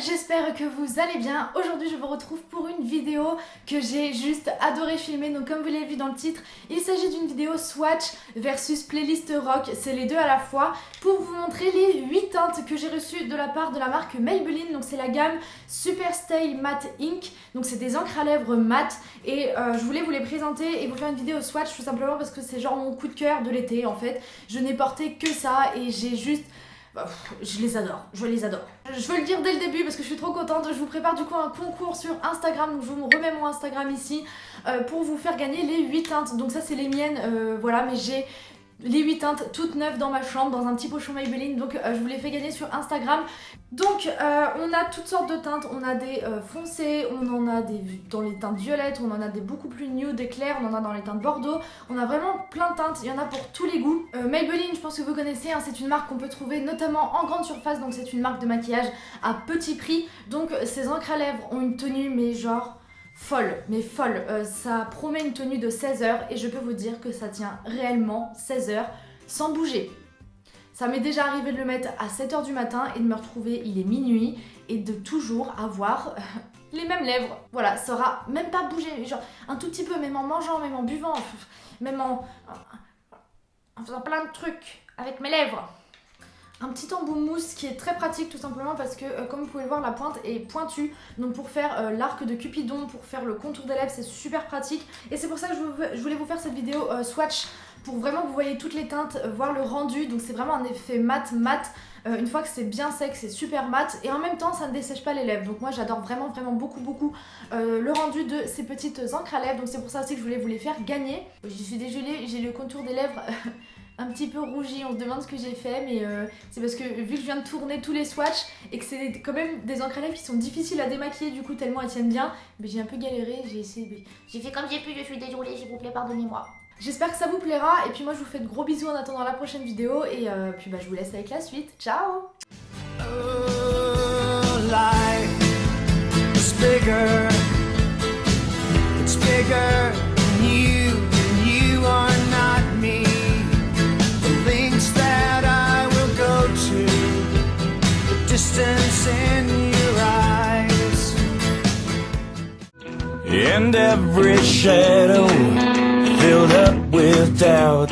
j'espère que vous allez bien. Aujourd'hui je vous retrouve pour une vidéo que j'ai juste adoré filmer. Donc comme vous l'avez vu dans le titre, il s'agit d'une vidéo swatch versus playlist rock. C'est les deux à la fois pour vous montrer les 8 teintes que j'ai reçues de la part de la marque Maybelline. Donc c'est la gamme Super Stay Matte Ink. Donc c'est des encres à lèvres mat et euh, je voulais vous les présenter et vous faire une vidéo swatch tout simplement parce que c'est genre mon coup de cœur de l'été en fait. Je n'ai porté que ça et j'ai juste je les adore, je les adore. Je veux le dire dès le début parce que je suis trop contente. Je vous prépare du coup un concours sur Instagram. Donc je vous remets mon Instagram ici euh, pour vous faire gagner les 8 teintes. Donc ça c'est les miennes, euh, voilà, mais j'ai les 8 teintes toutes neuves dans ma chambre dans un petit pochon Maybelline. Donc euh, je vous les fais gagner sur Instagram. Donc euh, on a toutes sortes de teintes. On a des euh, foncés on en a des dans les teintes violettes on en a des beaucoup plus nude et claires on en a dans les teintes bordeaux. On a vraiment plein de teintes. Il y en a pour tous les goûts. Maybelline je pense que vous connaissez hein, c'est une marque qu'on peut trouver notamment en grande surface. Donc c'est une marque de maquillage à petit prix. Donc ces encres à lèvres ont une tenue mais genre folle, mais folle. Euh, ça promet une tenue de 16 heures et je peux vous dire que ça tient réellement 16 heures sans bouger. Ça m'est déjà arrivé de le mettre à 7h du matin et de me retrouver, il est minuit, et de toujours avoir les mêmes lèvres. Voilà, ça aura même pas bougé, genre un tout petit peu, même en mangeant, même en buvant, même en faisant plein de trucs avec mes lèvres un petit embout mousse qui est très pratique tout simplement parce que euh, comme vous pouvez le voir la pointe est pointue. Donc pour faire euh, l'arc de Cupidon, pour faire le contour des lèvres c'est super pratique. Et c'est pour ça que je, voulais vous faire cette vidéo euh, swatch pour vraiment que vous voyez toutes les teintes, voir le rendu. Donc c'est vraiment un effet mat mat une fois que c'est bien sec c'est super mat et en même temps ça ne dessèche pas les lèvres. Donc moi j'adore vraiment vraiment beaucoup beaucoup le rendu de ces petites encres à lèvres. Donc c'est pour ça aussi que je voulais vous les faire gagner. Je suis désolée j'ai le contour des lèvres un petit peu rougi, on se demande ce que j'ai fait mais euh, c'est parce que vu que je viens de tourner tous les swatchs et que c'est quand même des encres à lèvres qui sont difficiles à démaquiller du coup tellement elles tiennent bien, mais j'ai un peu galéré, j'ai essayé, j'ai fait comme j'ai pu, je suis désolée s'il vous plaît pardonnez-moi. J'espère que ça vous plaira et puis moi je vous fais de gros bisous en attendant la prochaine vidéo et euh, puis bah je vous laisse avec la suite, ciao! And every shadow filled up with doubt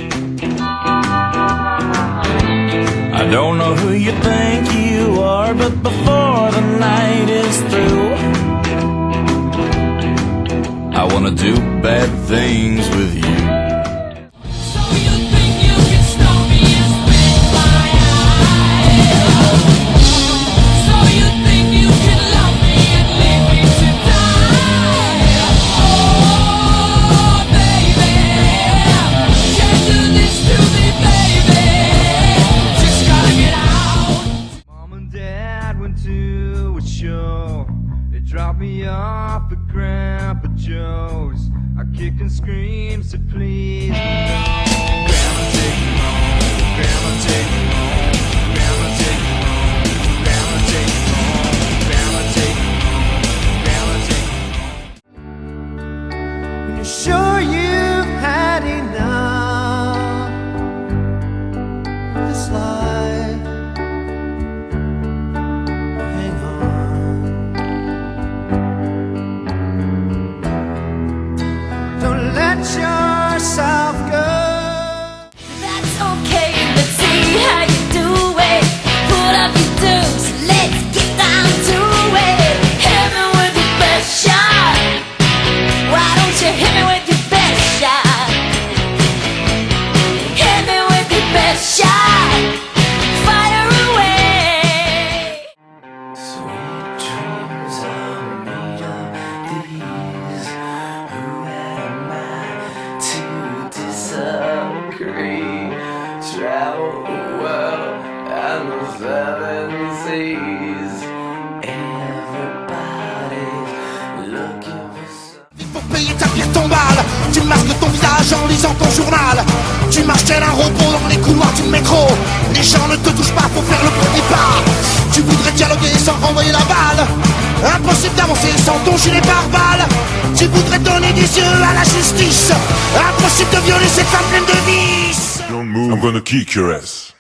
I don't know who you think you are But before the night is through I wanna do bad things with you Drop me off at Grandpa Joe's. I kick and scream, so please. No. Grandma, take me home. Grandma, take me home. Tu masques ton visage en lisant ton journal. Tu marches tel un robot dans les couloirs du métro. Les gens ne te touchent pas pour faire le premier pas. Tu voudrais dialoguer sans renvoyer la balle. Impossible d'avancer sans ton gilet pare-balles. Tu voudrais donner des yeux à la justice. Impossible de violer cette femme pleine de vices. I'm gonna kick your ass